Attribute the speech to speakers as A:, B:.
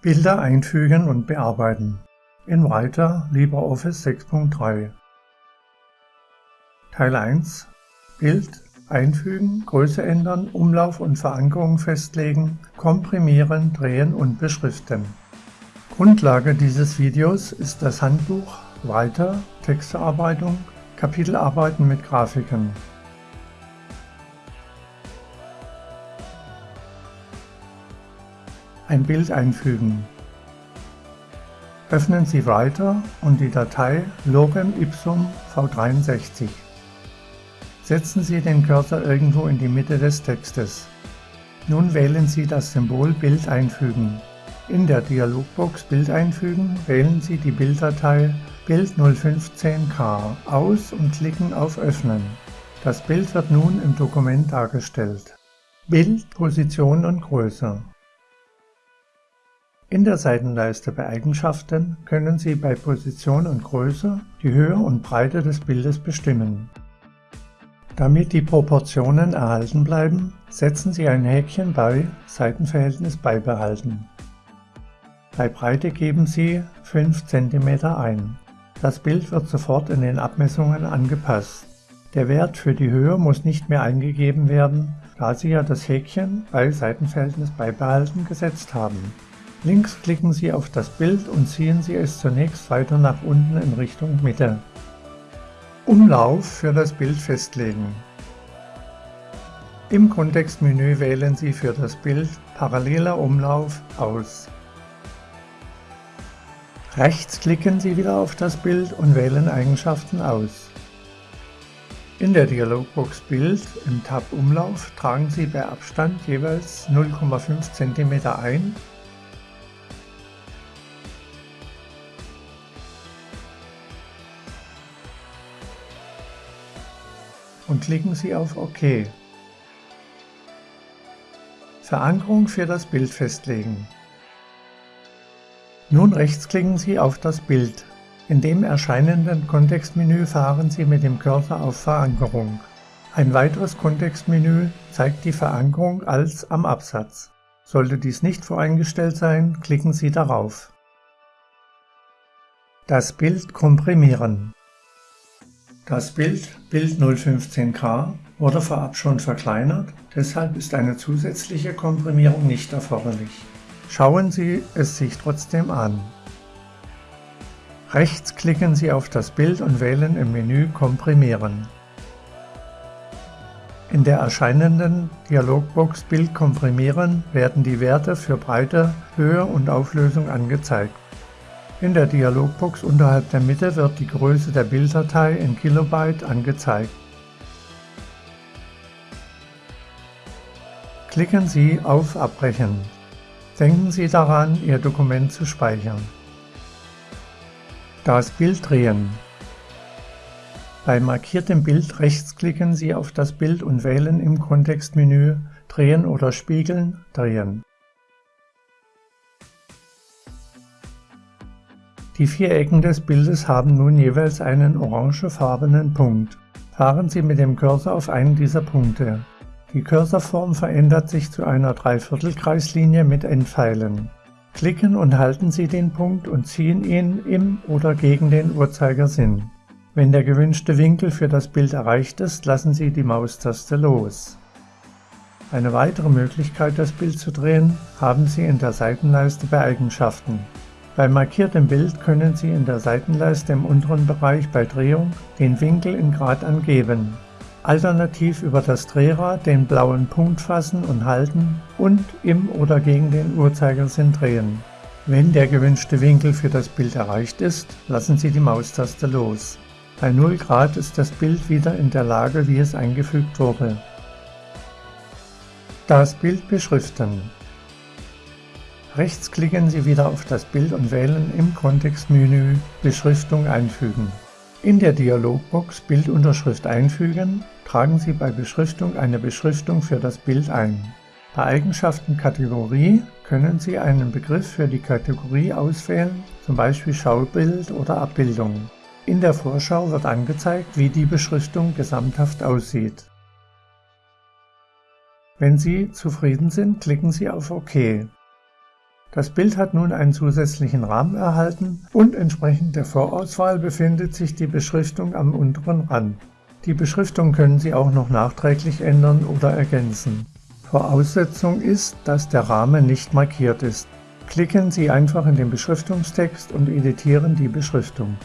A: Bilder einfügen und bearbeiten. In Writer LibreOffice 6.3 Teil 1 Bild einfügen, Größe ändern, Umlauf und Verankerung festlegen, komprimieren, drehen und beschriften. Grundlage dieses Videos ist das Handbuch Writer Textearbeitung Kapitelarbeiten mit Grafiken. Ein Bild einfügen. Öffnen Sie Writer und die Datei Lorem Ipsum V63. Setzen Sie den Cursor irgendwo in die Mitte des Textes. Nun wählen Sie das Symbol Bild einfügen. In der Dialogbox Bild einfügen wählen Sie die Bilddatei Bild 015K aus und klicken auf Öffnen. Das Bild wird nun im Dokument dargestellt. Bild, Position und Größe in der Seitenleiste bei Eigenschaften können Sie bei Position und Größe die Höhe und Breite des Bildes bestimmen. Damit die Proportionen erhalten bleiben, setzen Sie ein Häkchen bei Seitenverhältnis beibehalten. Bei Breite geben Sie 5 cm ein. Das Bild wird sofort in den Abmessungen angepasst. Der Wert für die Höhe muss nicht mehr eingegeben werden, da Sie ja das Häkchen bei Seitenverhältnis beibehalten gesetzt haben. Links klicken Sie auf das Bild und ziehen Sie es zunächst weiter nach unten in Richtung Mitte. Umlauf für das Bild festlegen. Im Kontextmenü wählen Sie für das Bild Paralleler Umlauf aus. Rechts klicken Sie wieder auf das Bild und wählen Eigenschaften aus. In der Dialogbox Bild im Tab Umlauf tragen Sie bei Abstand jeweils 0,5 cm ein und klicken Sie auf OK. Verankerung für das Bild festlegen. Nun rechtsklicken Sie auf das Bild. In dem erscheinenden Kontextmenü fahren Sie mit dem Cursor auf Verankerung. Ein weiteres Kontextmenü zeigt die Verankerung als am Absatz. Sollte dies nicht voreingestellt sein, klicken Sie darauf. Das Bild komprimieren. Das Bild, Bild 015K, wurde vorab schon verkleinert, deshalb ist eine zusätzliche Komprimierung nicht erforderlich. Schauen Sie es sich trotzdem an. Rechts klicken Sie auf das Bild und wählen im Menü Komprimieren. In der erscheinenden Dialogbox Bild komprimieren werden die Werte für Breite, Höhe und Auflösung angezeigt. In der Dialogbox unterhalb der Mitte wird die Größe der Bilddatei in Kilobyte angezeigt. Klicken Sie auf Abbrechen. Denken Sie daran, Ihr Dokument zu speichern. Das Bild drehen. Bei markiertem Bild rechtsklicken Sie auf das Bild und wählen im Kontextmenü Drehen oder Spiegeln Drehen. Die vier Ecken des Bildes haben nun jeweils einen orangefarbenen Punkt. Fahren Sie mit dem Cursor auf einen dieser Punkte. Die Cursorform verändert sich zu einer Dreiviertelkreislinie mit Endpfeilen. Klicken und halten Sie den Punkt und ziehen ihn im oder gegen den Uhrzeigersinn. Wenn der gewünschte Winkel für das Bild erreicht ist, lassen Sie die Maustaste los. Eine weitere Möglichkeit, das Bild zu drehen, haben Sie in der Seitenleiste bei Eigenschaften. Bei markiertem Bild können Sie in der Seitenleiste im unteren Bereich bei Drehung den Winkel in Grad angeben. Alternativ über das Drehrad den blauen Punkt fassen und halten und im oder gegen den Uhrzeigersinn drehen. Wenn der gewünschte Winkel für das Bild erreicht ist, lassen Sie die Maustaste los. Bei 0 Grad ist das Bild wieder in der Lage, wie es eingefügt wurde. Das Bild beschriften. Rechts klicken Sie wieder auf das Bild und wählen im Kontextmenü Beschriftung einfügen. In der Dialogbox Bildunterschrift einfügen tragen Sie bei Beschriftung eine Beschriftung für das Bild ein. Bei Eigenschaften Kategorie können Sie einen Begriff für die Kategorie auswählen, zum Beispiel Schaubild oder Abbildung. In der Vorschau wird angezeigt, wie die Beschriftung gesamthaft aussieht. Wenn Sie zufrieden sind, klicken Sie auf OK. Das Bild hat nun einen zusätzlichen Rahmen erhalten und entsprechend der Vorauswahl befindet sich die Beschriftung am unteren Rand. Die Beschriftung können Sie auch noch nachträglich ändern oder ergänzen. Voraussetzung ist, dass der Rahmen nicht markiert ist. Klicken Sie einfach in den Beschriftungstext und editieren die Beschriftung.